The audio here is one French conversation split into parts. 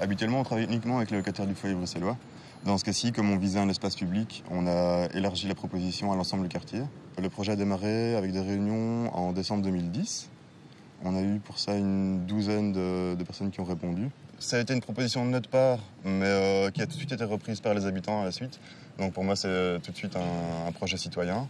Habituellement, on travaille uniquement avec les locataires du foyer bruxellois. Dans ce cas-ci, comme on visait un espace public, on a élargi la proposition à l'ensemble du quartier. Le projet a démarré avec des réunions en décembre 2010. On a eu pour ça une douzaine de, personnes qui ont répondu. Ça a été une proposition de notre part, mais euh, qui a tout de suite été reprise par les habitants à la suite. Donc pour moi, c'est tout de suite un projet citoyen.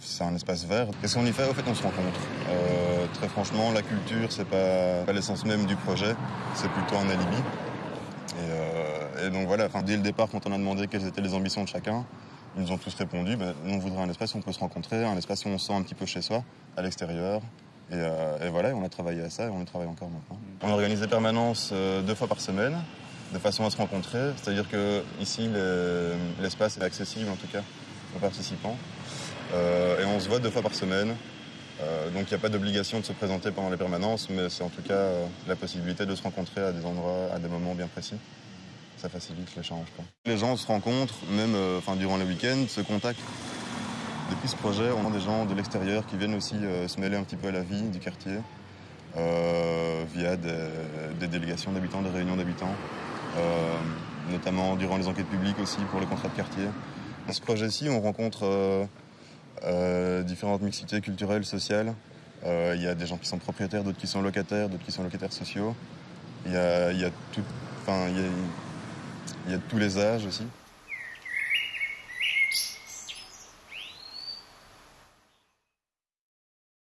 C'est un espace vert. Qu'est-ce qu'on y fait Au fait, on se rencontre. Euh, très franchement, la culture, c'est pas, pas l'essence même du projet. C'est plutôt un alibi. Et, euh, donc voilà, dès le départ, quand on a demandé quelles étaient les ambitions de chacun, ils nous ont tous répondu ben, nous, on voudrait un espace où on peut se rencontrer, un espace où on se sent un petit peu chez soi, à l'extérieur. Et, euh, voilà, on a travaillé à ça et on y travaille encore maintenant. On organise des permanences deux fois par semaine, de façon à se rencontrer. C'est-à-dire que ici, l'espace est accessible en tout cas participants. Euh, et on se voit deux fois par semaine. Euh, donc il n'y a pas d'obligation de se présenter pendant les permanences, mais c'est en tout cas euh, la possibilité de se rencontrer à des endroits, à des moments bien précis. Ça facilite l'échange. Les gens se rencontrent, même durant le week-end, se contactent. Depuis ce projet, on a des gens de l'extérieur qui viennent aussi se mêler un petit peu à la vie du quartier via des, des délégations d'habitants, des réunions d'habitants, notamment durant les enquêtes publiques aussi pour les contrats de quartier. Dans ce projet-ci, on rencontre euh, différentes mixités culturelles, sociales. Euh, il y a des gens qui sont propriétaires, d'autres qui sont locataires, d'autres qui sont locataires sociaux. Il y a, y a y a tous les âges aussi.